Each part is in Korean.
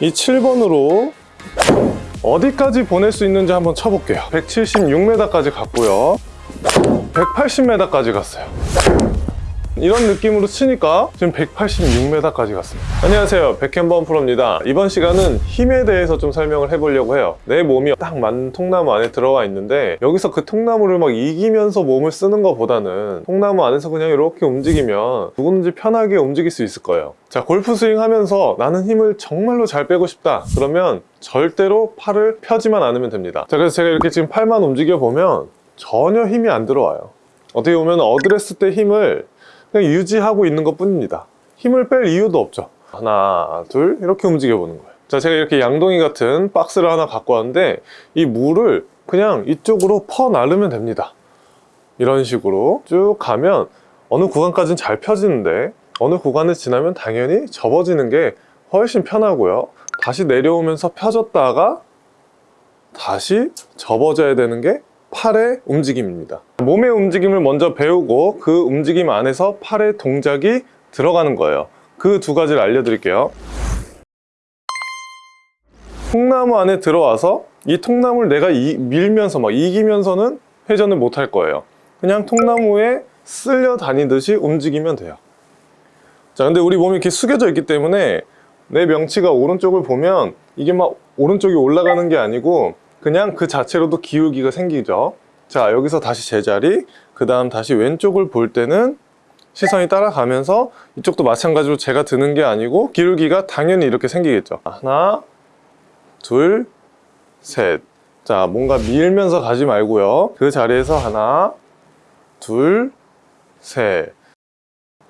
이 7번으로 어디까지 보낼 수 있는지 한번 쳐볼게요. 176m까지 갔고요. 180m까지 갔어요 이런 느낌으로 치니까 지금 186m까지 갔습니다. 안녕하세요. 백현범 프로입니다. 이번 시간은 힘에 대해서 좀 설명을 해보려고 해요. 내 몸이 딱 맞는 통나무 안에 들어와 있는데 여기서 그 통나무를 막 이기면서 몸을 쓰는 것보다는 통나무 안에서 그냥 이렇게 움직이면 누구든지 편하게 움직일 수 있을 거예요. 자 골프 스윙 하면서 나는 힘을 정말로 잘 빼고 싶다. 그러면 절대로 팔을 펴지만 않으면 됩니다. 자 그래서 제가 이렇게 지금 팔만 움직여 보면 전혀 힘이 안 들어와요. 어떻게 보면 어드레스 때 힘을 그냥 유지하고 있는 것 뿐입니다. 힘을 뺄 이유도 없죠. 하나 둘 이렇게 움직여 보는 거예요. 자 제가 이렇게 양동이 같은 박스를 하나 갖고 왔는데 이 물을 그냥 이쪽으로 퍼 나르면 됩니다. 이런 식으로 쭉 가면 어느 구간까지는 잘 펴지는데 어느 구간을 지나면 당연히 접어지는 게 훨씬 편하고요. 다시 내려오면서 펴졌다가 다시 접어져야 되는 게 팔의 움직임입니다. 몸의 움직임을 먼저 배우고 그 움직임 안에서 팔의 동작이 들어가는 거예요. 그 두 가지를 알려드릴게요. 통나무 안에 들어와서 이 통나무를 내가 이- 밀면서 막 이기면서는 회전을 못 할 거예요. 그냥 통나무에 쓸려 다니듯이 움직이면 돼요. 자 근데 우리 몸이 이렇게 숙여져 있기 때문에 내 명치가 오른쪽을 보면 이게 막 오른쪽이 올라가는 게 아니고 그냥 그 자체로도 기울기가 생기죠. 자 여기서 다시 제자리 그 다음 다시 왼쪽을 볼 때는 시선이 따라가면서 이쪽도 마찬가지로 제가 드는 게 아니고 기울기가 당연히 이렇게 생기겠죠. 하나 둘셋자 뭔가 밀면서 가지 말고요. 그 자리에서 하나 둘셋.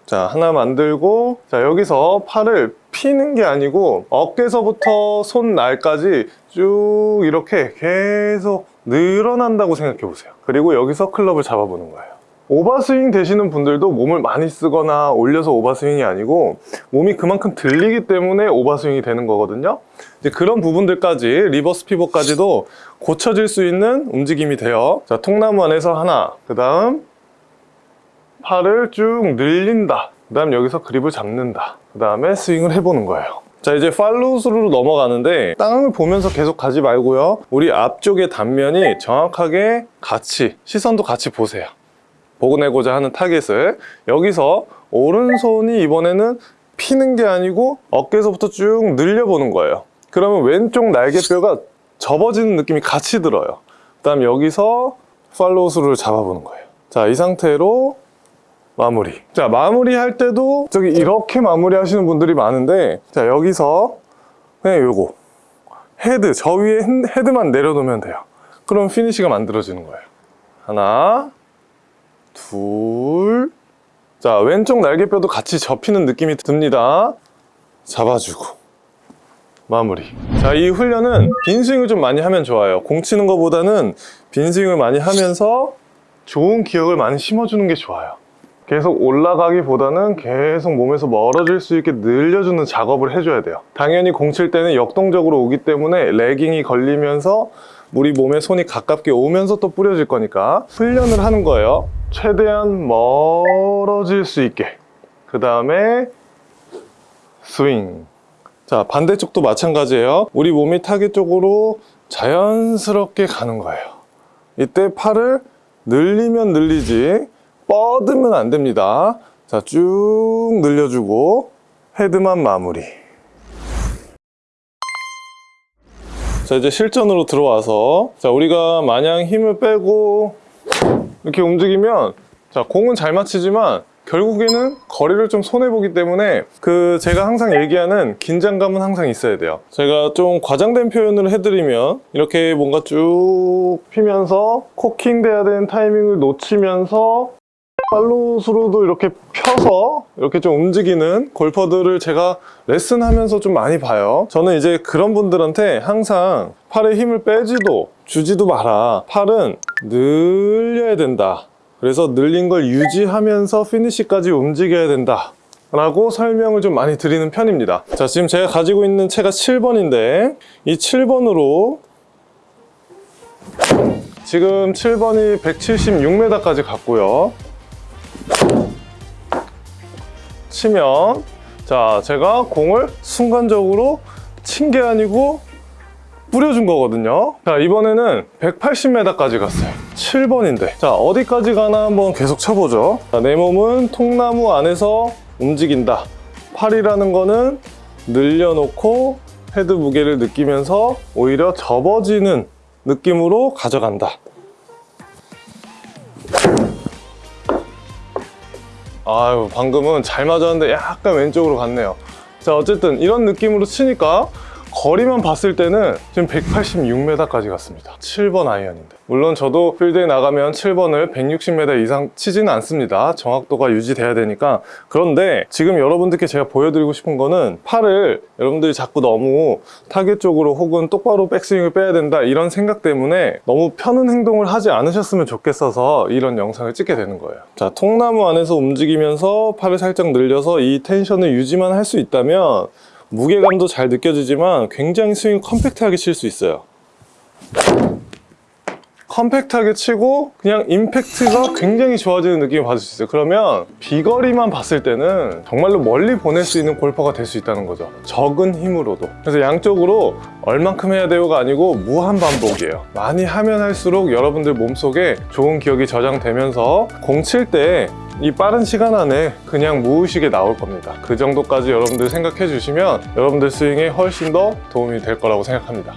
자 하나 만들고 자 여기서 팔을 피는 게 아니고 어깨서부터 손날까지 쭉 이렇게 계속 늘어난다고 생각해 보세요. 그리고 여기서 클럽을 잡아보는 거예요. overswing 되시는 분들도 몸을 많이 쓰거나 올려서 overswing이 아니고 몸이 그만큼 들리기 때문에 overswing이 되는 거거든요. 이제 그런 부분들까지 reverse pivot까지도 고쳐질 수 있는 움직임이 돼요 자 통나무 안에서 하나 그 다음 팔을 쭉 늘린다 그 다음 여기서 그립을 잡는다. 그 다음에 스윙을 해보는 거예요. 자 이제 팔로우스루로 넘어가는데 땅을 보면서 계속 가지 말고요. 우리 앞쪽의 단면이 정확하게 같이 시선도 같이 보세요. 보고 내고자 하는 타겟을. 여기서 오른손이 이번에는 피는 게 아니고 어깨에서부터 쭉 늘려보는 거예요. 그러면 왼쪽 날개뼈가 접어지는 느낌이 같이 들어요. 그 다음 여기서 팔로우스루를 잡아보는 거예요. 자 이 상태로 마무리. 자 마무리 할 때도 저기 이렇게 마무리 하시는 분들이 많은데 자 여기서 그냥 요거. 헤드 저 위에 핸- 헤드만 내려놓으면 돼요. 그럼 피니시가 만들어지는 거예요. 하나 둘자 왼쪽 날개뼈도 같이 접히는 느낌이 듭니다. 잡아주고. 마무리. 자 이 훈련은 빈 스윙을 좀 많이 하면 좋아요. 공 치는 것보다는 빈 스윙을 많이 하면서 좋은 기억을 많이 심어주는 게 좋아요 계속 올라가기보다는 계속 몸에서 멀어질 수 있게 늘려주는 작업을 해줘야 돼요. 당연히 공 칠 때는 역동적으로 오기 때문에 레깅이 걸리면서 우리 몸에 손이 가깝게 오면서 또 뿌려질 거니까 훈련을 하는 거예요. 최대한 멀어질 수 있게. 그 다음에 스윙. 자 반대쪽도 마찬가지예요. 우리 몸이 타겟 쪽으로 자연스럽게 가는 거예요. 이때 팔을 늘리면 늘리지 뻗으면 안 됩니다. 자 쭉 늘려주고 헤드만 마무리. 자 이제 실전으로 들어와서 자 우리가 마냥 힘을 빼고 이렇게 움직이면 자 공은 잘 맞히지만 결국에는 거리를 좀 손해보기 때문에 그 제가 항상 얘기하는 긴장감은 항상 있어야 돼요. 제가 좀 과장된 표현을 해드리면 이렇게 뭔가 쭉 피면서 코킹 돼야 되는 타이밍을 놓치면서 팔로우스로도 이렇게 펴서 이렇게 좀 움직이는 골퍼들을 제가 레슨하면서 좀 많이 봐요. 저는 이제 그런 분들한테 항상 팔에 힘을 빼지도 주지도 마라. 팔은 늘려야 된다. 그래서 늘린 걸 유지하면서 피니시까지 움직여야 된다. 라고 설명을 좀 많이 드리는 편입니다. 자 지금 제가 가지고 있는 채가 7번인데 이 7번으로 지금 7번이 176m까지 갔고요 치면 자 제가 공을 순간적으로 친 게 아니고 뿌려준 거거든요. 자, 이번에는 180m까지 갔어요. 7번인데. 자, 어디까지 가나 한번 계속 쳐보죠. 자, 내 몸은 통나무 안에서 움직인다. 팔이라는 거는 늘려놓고 헤드 무게를 느끼면서 오히려 접어지는 느낌으로 가져간다. 아유, 방금은 잘 맞았는데 약간 왼쪽으로 갔네요. 자, 어쨌든 이런 느낌으로 치니까 거리만 봤을 때는 지금 186m까지 갔습니다. 7번 아이언인데. 물론 저도 필드에 나가면 7번을 160m 이상 치지는 않습니다. 정확도가 유지돼야 되니까. 그런데 지금 여러분들께 제가 보여드리고 싶은 거는 팔을 여러분들이 자꾸 너무 타겟 쪽으로 혹은 똑바로 백스윙을 빼야 된다 이런 생각 때문에 너무 펴는 행동을 하지 않으셨으면 좋겠어서 이런 영상을 찍게 되는 거예요. 자, 통나무 안에서 움직이면서 팔을 살짝 늘려서 이 tension을 유지만 할 수 있다면 무게감도 잘 느껴지지만 굉장히 스윙 컴팩트하게 칠 수 있어요. 컴팩트하게 치고 그냥 임팩트가 굉장히 좋아지는 느낌을 받을 수 있어요. 그러면 비거리만 봤을 때는 정말로 멀리 보낼 수 있는 골퍼가 될 수 있다는 거죠. 적은 힘으로도. 그래서 양쪽으로 얼만큼 해야 돼요가 아니고 무한 반복이에요. 많이 하면 할수록 여러분들 몸속에 좋은 기억이 저장되면서 공 칠 때 이 빠른 시간 안에 그냥 무의식에 나올 겁니다. 그 정도까지 여러분들 생각해 주시면 여러분들 스윙에 훨씬 더 도움이 될 거라고 생각합니다.